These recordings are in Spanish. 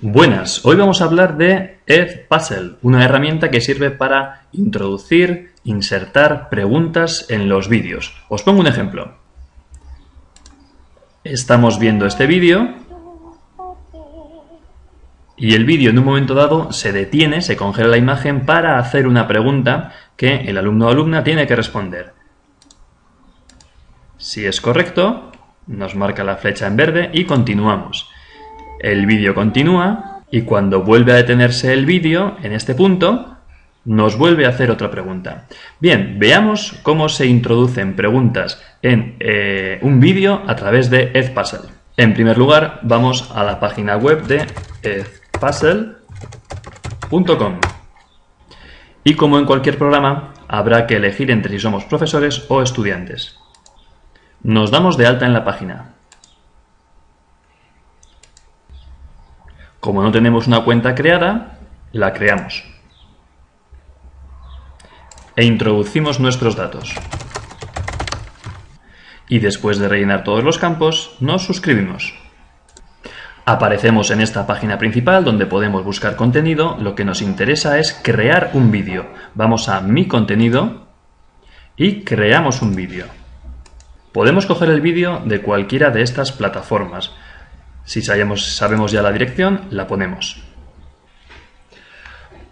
Buenas, hoy vamos a hablar de Edpuzzle, una herramienta que sirve para introducir, insertar preguntas en los vídeos. Os pongo un ejemplo. Estamos viendo este vídeo y el vídeo en un momento dado se detiene, se congela la imagen para hacer una pregunta que el alumno o alumna tiene que responder. Si es correcto, nos marca la flecha en verde y continuamos. El vídeo continúa y cuando vuelve a detenerse el vídeo, en este punto, nos vuelve a hacer otra pregunta. Bien, veamos cómo se introducen preguntas en eh, un vídeo a través de Edpuzzle. En primer lugar, vamos a la página web de edpuzzle.com. Y como en cualquier programa, habrá que elegir entre si somos profesores o estudiantes. Nos damos de alta en la página. Como no tenemos una cuenta creada, la creamos. E introducimos nuestros datos. Y después de rellenar todos los campos, nos suscribimos. Aparecemos en esta página principal donde podemos buscar contenido. Lo que nos interesa es crear un vídeo. Vamos a Mi contenido y creamos un vídeo. Podemos coger el vídeo de cualquiera de estas plataformas. Si sabemos, ya la dirección, la ponemos.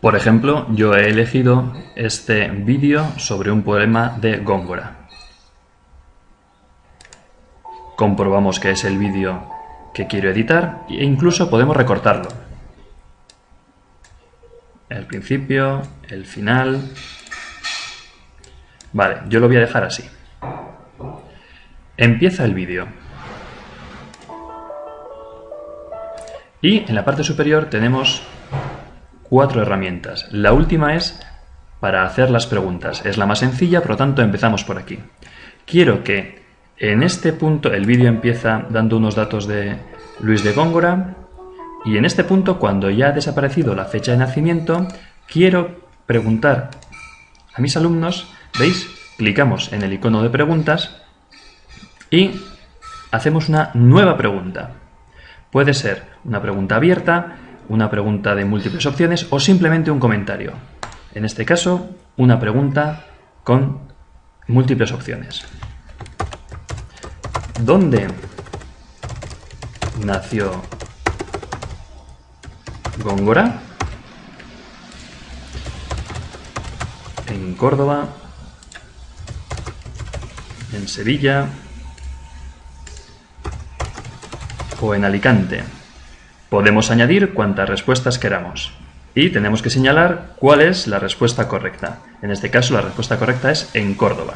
Por ejemplo, yo he elegido este vídeo sobre un poema de Góngora. Comprobamos que es el vídeo que quiero editar e incluso podemos recortarlo. El principio, el final... Vale, yo lo voy a dejar así. Empieza el vídeo. Y en la parte superior tenemos cuatro herramientas. La última es para hacer las preguntas. Es la más sencilla, por lo tanto empezamos por aquí. Quiero que en este punto el vídeo empieza dando unos datos de Luis de Góngora y en este punto, cuando ya ha desaparecido la fecha de nacimiento, quiero preguntar a mis alumnos, ¿veis? Clicamos en el icono de preguntas y hacemos una nueva pregunta. Puede ser una pregunta abierta, una pregunta de múltiples opciones o simplemente un comentario. En este caso, una pregunta con múltiples opciones. ¿Dónde nació Góngora? En Córdoba, en Sevilla, o en Alicante. Podemos añadir cuantas respuestas queramos. Y tenemos que señalar cuál es la respuesta correcta. En este caso la respuesta correcta es en Córdoba.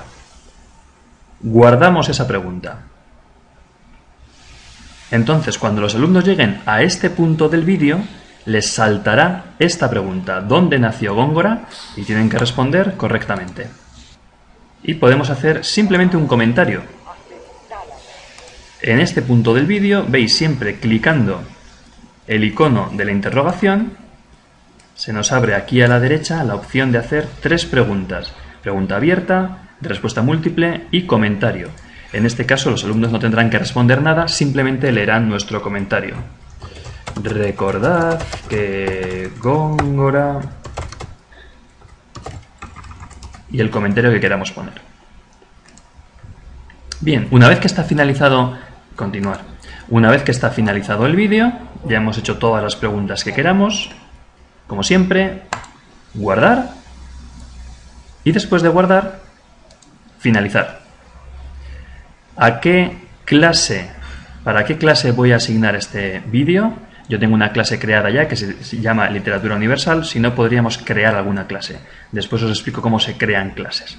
Guardamos esa pregunta. Entonces, cuando los alumnos lleguen a este punto del vídeo, les saltará esta pregunta, ¿dónde nació Góngora? Y tienen que responder correctamente. Y podemos hacer simplemente un comentario, en este punto del vídeo veis siempre clicando el icono de la interrogación, se nos abre aquí a la derecha la opción de hacer tres preguntas. Pregunta abierta, respuesta múltiple y comentario. En este caso los alumnos no tendrán que responder nada, simplemente leerán nuestro comentario. Recordad que Góngora... y el comentario que queramos poner. Bien, una vez que está finalizado continuar. Una vez que está finalizado el vídeo, ya hemos hecho todas las preguntas que queramos, como siempre, guardar y después de guardar, finalizar. ¿A qué clase, para qué clase voy a asignar este vídeo? Yo tengo una clase creada ya que se llama Literatura Universal, si no podríamos crear alguna clase. Después os explico cómo se crean clases.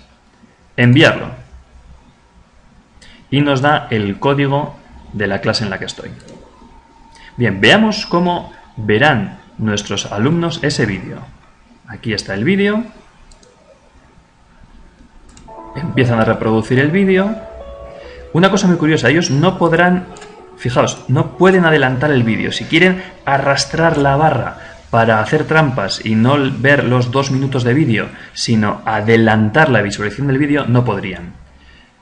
Enviarlo. Y nos da el código de la clase en la que estoy. Bien, veamos cómo verán nuestros alumnos ese vídeo. Aquí está el vídeo. Empiezan a reproducir el vídeo. Una cosa muy curiosa, ellos no podrán, fijaos, no pueden adelantar el vídeo. Si quieren arrastrar la barra para hacer trampas y no ver los dos minutos de vídeo, sino adelantar la visualización del vídeo, no podrían.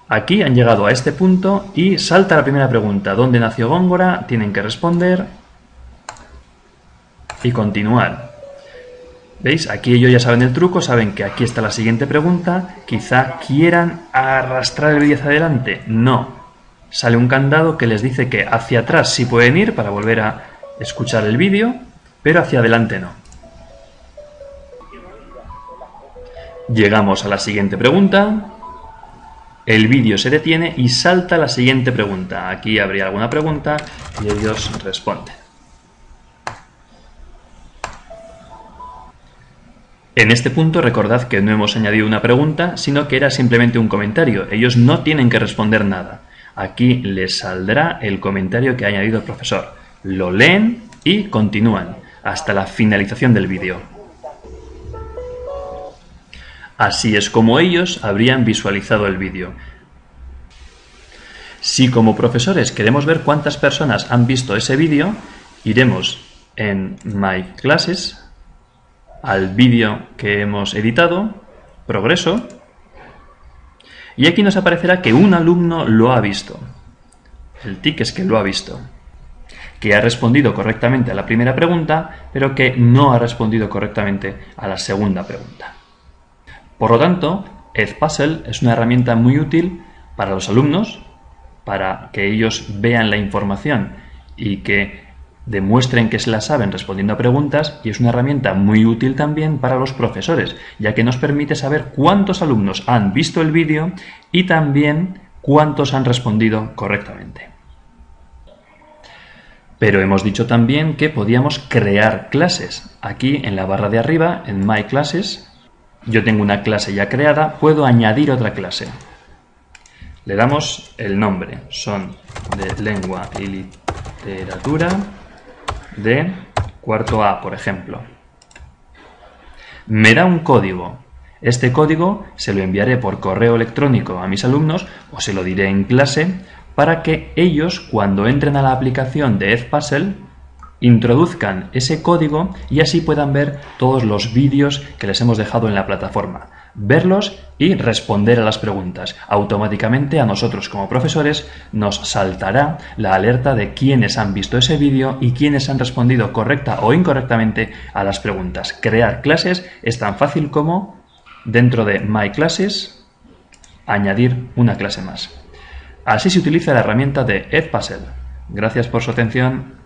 Aquí han llegado a este punto y salta la primera pregunta. ¿Dónde nació Góngora? Tienen que responder. y continuar. ¿Veis? Aquí ellos ya saben el truco, saben que aquí está la siguiente pregunta. Quizá quieran arrastrar el vídeo hacia adelante. No. Sale un candado que les dice que hacia atrás sí pueden ir para volver a escuchar el vídeo, pero hacia adelante no. Llegamos a la siguiente pregunta. El vídeo se detiene y salta la siguiente pregunta. Aquí habría alguna pregunta y ellos responden. En este punto recordad que no hemos añadido una pregunta, sino que era simplemente un comentario. Ellos no tienen que responder nada. Aquí les saldrá el comentario que ha añadido el profesor. Lo leen y continúan hasta la finalización del vídeo. Así es como ellos habrían visualizado el vídeo. Si como profesores queremos ver cuántas personas han visto ese vídeo, iremos en My Classes, al vídeo que hemos editado, progreso, y aquí nos aparecerá que un alumno lo ha visto. El tic es que lo ha visto. Que ha respondido correctamente a la primera pregunta, pero que no ha respondido correctamente a la segunda pregunta. Por lo tanto, Edpuzzle es una herramienta muy útil para los alumnos, para que ellos vean la información y que demuestren que se la saben respondiendo a preguntas y es una herramienta muy útil también para los profesores, ya que nos permite saber cuántos alumnos han visto el vídeo y también cuántos han respondido correctamente. Pero hemos dicho también que podíamos crear clases. Aquí en la barra de arriba, en My Classes, yo tengo una clase ya creada, puedo añadir otra clase. Le damos el nombre, son de lengua y literatura de cuarto A, por ejemplo. Me da un código. Este código se lo enviaré por correo electrónico a mis alumnos o se lo diré en clase para que ellos, cuando entren a la aplicación de Edpuzzle, introduzcan ese código y así puedan ver todos los vídeos que les hemos dejado en la plataforma verlos y responder a las preguntas. Automáticamente a nosotros como profesores nos saltará la alerta de quiénes han visto ese vídeo y quiénes han respondido correcta o incorrectamente a las preguntas. Crear clases es tan fácil como dentro de My Classes añadir una clase más. Así se utiliza la herramienta de Edpuzzle. Gracias por su atención.